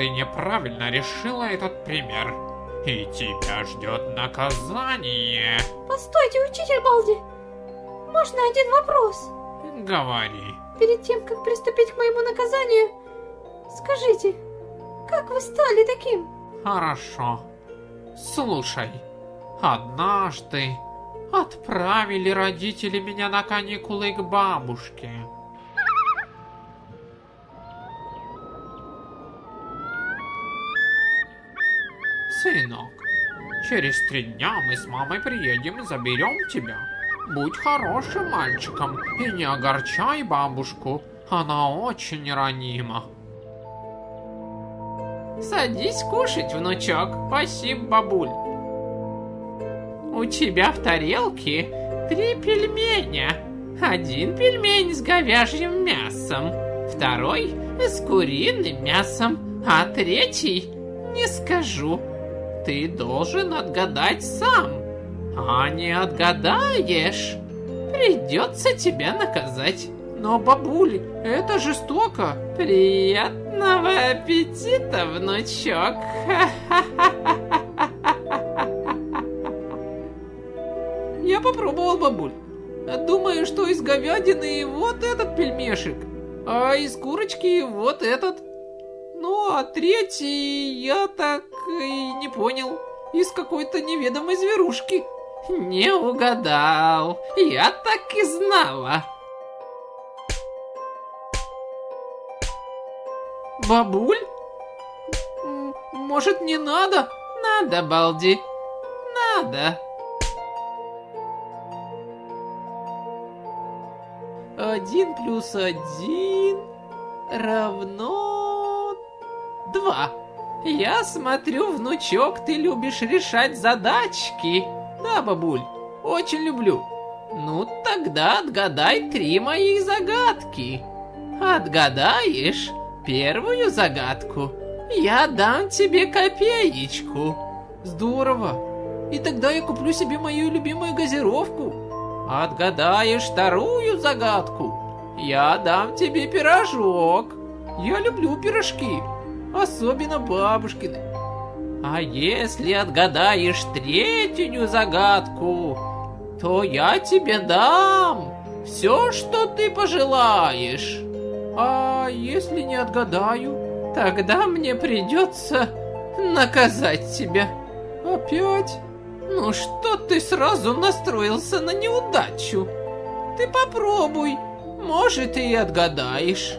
ты неправильно решила этот пример. И тебя ждет наказание. Постойте, учитель Балди. Можно один вопрос? Говори. Перед тем, как приступить к моему наказанию, скажите, как вы стали таким? Хорошо. Слушай, однажды отправили родители меня на каникулы к бабушке. Сынок, через три дня мы с мамой приедем и заберем тебя. Будь хорошим мальчиком и не огорчай бабушку, она очень ранима. Садись кушать, внучок. Спасибо, бабуль. У тебя в тарелке три пельменя. Один пельмень с говяжьим мясом, второй с куриным мясом, а третий не скажу. Ты должен отгадать сам. А не отгадаешь, придется тебя наказать. Но, бабуль, это жестоко. Приятного аппетита, внучок. Я попробовал, бабуль. Думаю, что из говядины вот этот пельмешек, а из курочки вот этот. Ну, а третий я так и не понял. Из какой-то неведомой зверушки. Не угадал. Я так и знала. Бабуль? Может, не надо? Надо, Балди. Надо. Один плюс один равно два. Я смотрю, внучок, ты любишь решать задачки. Да, бабуль, очень люблю. Ну, тогда отгадай три моих загадки. Отгадаешь первую загадку, я дам тебе копеечку. Здорово. И тогда я куплю себе мою любимую газировку. Отгадаешь вторую загадку, я дам тебе пирожок. Я люблю пирожки, особенно бабушкины. А если отгадаешь третью загадку, то я тебе дам все, что ты пожелаешь. А если не отгадаю, тогда мне придется наказать тебя. Опять? Ну что ты сразу настроился на неудачу? Ты попробуй, может и отгадаешь.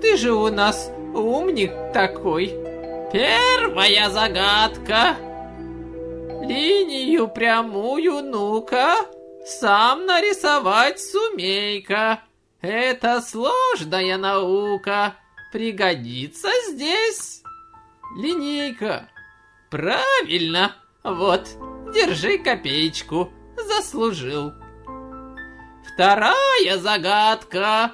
Ты же у нас умник такой. Первая загадка. Линию прямую, ну-ка, сам нарисовать сумей-ка. Это сложная наука, пригодится здесь. Линейка. Правильно. Вот, держи копеечку, заслужил. Вторая загадка.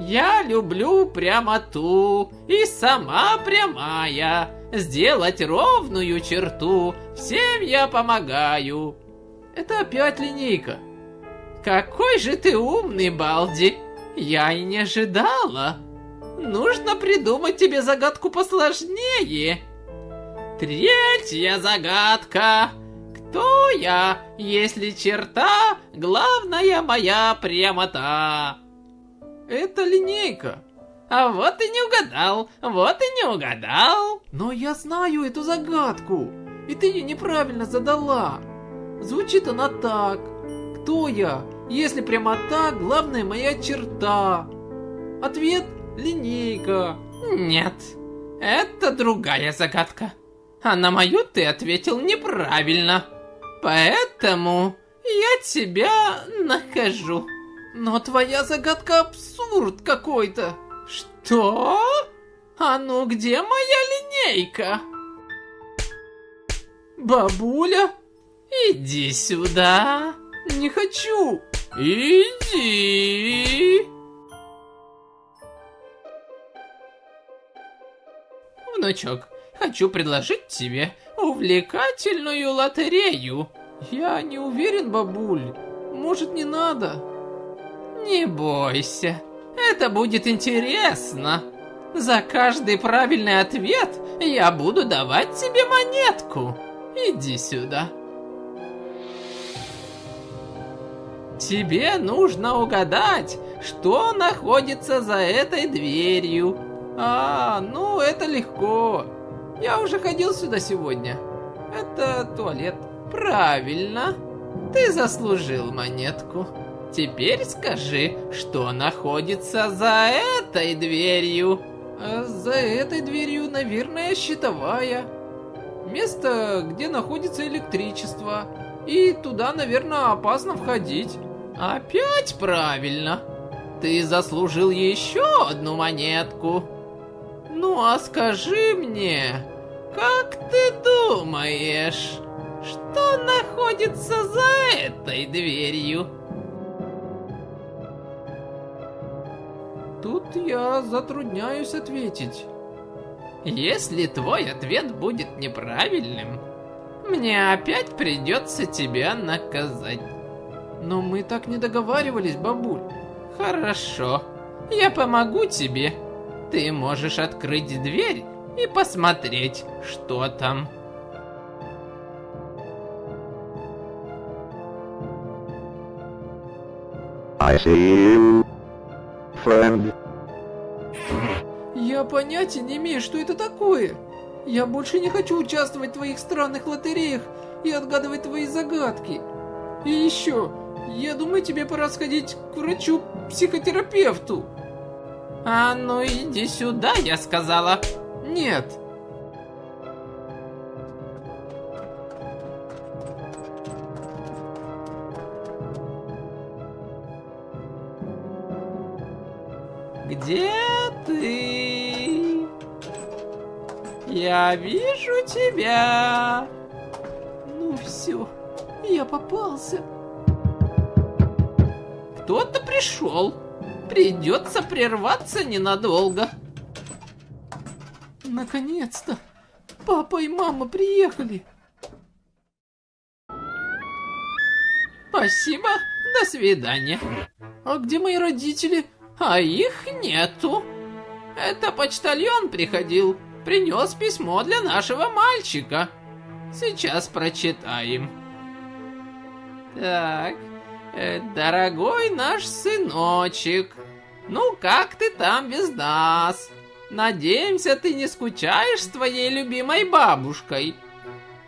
Я люблю прямоту и сама прямая. Сделать ровную черту, всем я помогаю. Это опять линейка. Какой же ты умный, Балди. Я и не ожидала. Нужно придумать тебе загадку посложнее. Третья загадка. Кто я, если черта главная моя прямота? Это линейка. А вот и не угадал, вот и не угадал. Но я знаю эту загадку, и ты ее неправильно задала. Звучит она так. Кто я, если прямота главная моя черта? Ответ – линейка. Нет, это другая загадка. А на мою ты ответил неправильно. Поэтому я тебя накажу. Но твоя загадка абсурд какой-то. Что? А ну где моя линейка? Бабуля? Иди сюда. Не хочу. Иди. Внучок, хочу предложить тебе увлекательную лотерею. Я не уверен, бабуль. Может, не надо? Не бойся. Это будет интересно. За каждый правильный ответ я буду давать тебе монетку. Иди сюда. Тебе нужно угадать, что находится за этой дверью. А, ну это легко. Я уже ходил сюда сегодня. Это туалет. Правильно. Ты заслужил монетку. Теперь скажи, что находится за этой дверью? А за этой дверью, наверное, щитовая. Место, где находится электричество. И туда, наверное, опасно входить. Опять правильно. Ты заслужил еще одну монетку. Ну а скажи мне, как ты думаешь, что находится за этой дверью? Тут я затрудняюсь ответить. Если твой ответ будет неправильным, мне опять придется тебя наказать. Но мы так не договаривались, бабуль. Хорошо, я помогу тебе. Ты можешь открыть дверь и посмотреть, что там. I see you, friend. Я понятия не имею, что это такое. Я больше не хочу участвовать в твоих странных лотереях и отгадывать твои загадки. И еще, я думаю, тебе пора сходить к врачу-психотерапевту. А ну иди сюда, я сказала. Нет. Где ты? Я вижу тебя. Ну все, я попался. Кто-то пришел. Придется прерваться ненадолго. Наконец-то! Папа и мама приехали. Спасибо, до свидания. А где мои родители? А их нету. Это почтальон приходил, принес письмо для нашего мальчика. Сейчас прочитаем. Так, э, дорогой наш сыночек, ну как ты там без нас? Надеемся, ты не скучаешь с твоей любимой бабушкой.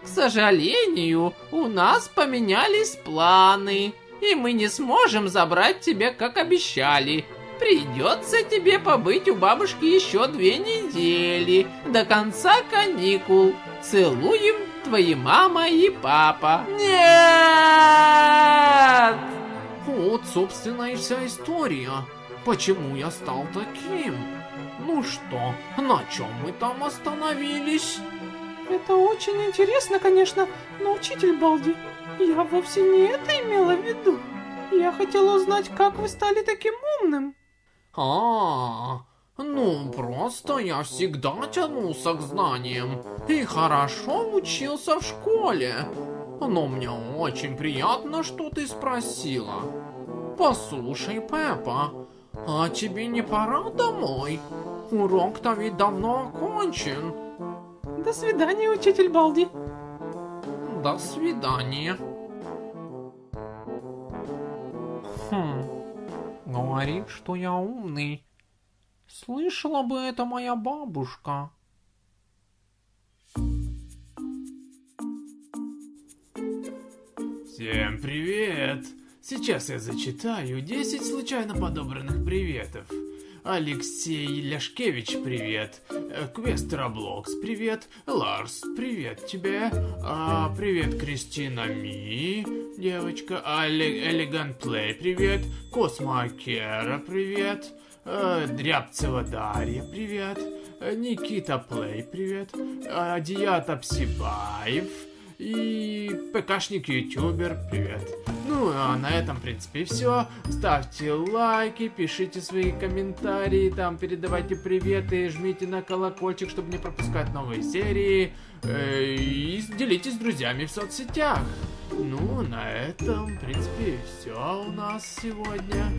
К сожалению, у нас поменялись планы, и мы не сможем забрать тебя, как обещали. Придется тебе побыть у бабушки еще две недели, до конца каникул. Целуем, твои мама и папа. Нет! Вот, собственно, и вся история. Почему я стал таким? Ну что, на чем мы там остановились? Это очень интересно, конечно, но, учитель Балди, я вовсе не это имела в виду. Я хотела узнать, как вы стали таким умным. А, ну просто я всегда тянулся к знаниям и хорошо учился в школе. Но мне очень приятно, что ты спросила. Послушай, Пеппа, а тебе не пора домой? Урок-то ведь давно окончен. До свидания, учитель Балди. До свидания. Говорит, что я умный. Слышала бы это моя бабушка. Всем привет! Сейчас я зачитаю 10 случайно подобранных приветов. Алексей Ляшкевич, привет. Э, Квест Роблокс, привет. Ларс, привет тебе. А, привет, Кристина Ми, девочка. Элегант Плей, привет. Космо Акера, привет. А, Дрябцева Дарья, привет. Э, Никита Плей, привет. А, Диата Псибаев. И ПКшник ютубер, привет. Ну, а на этом, в принципе, все. Ставьте лайки, пишите свои комментарии, там передавайте приветы, жмите на колокольчик, чтобы не пропускать новые серии. Э, и делитесь с друзьями в соцсетях. Ну, на этом, в принципе, все у нас сегодня.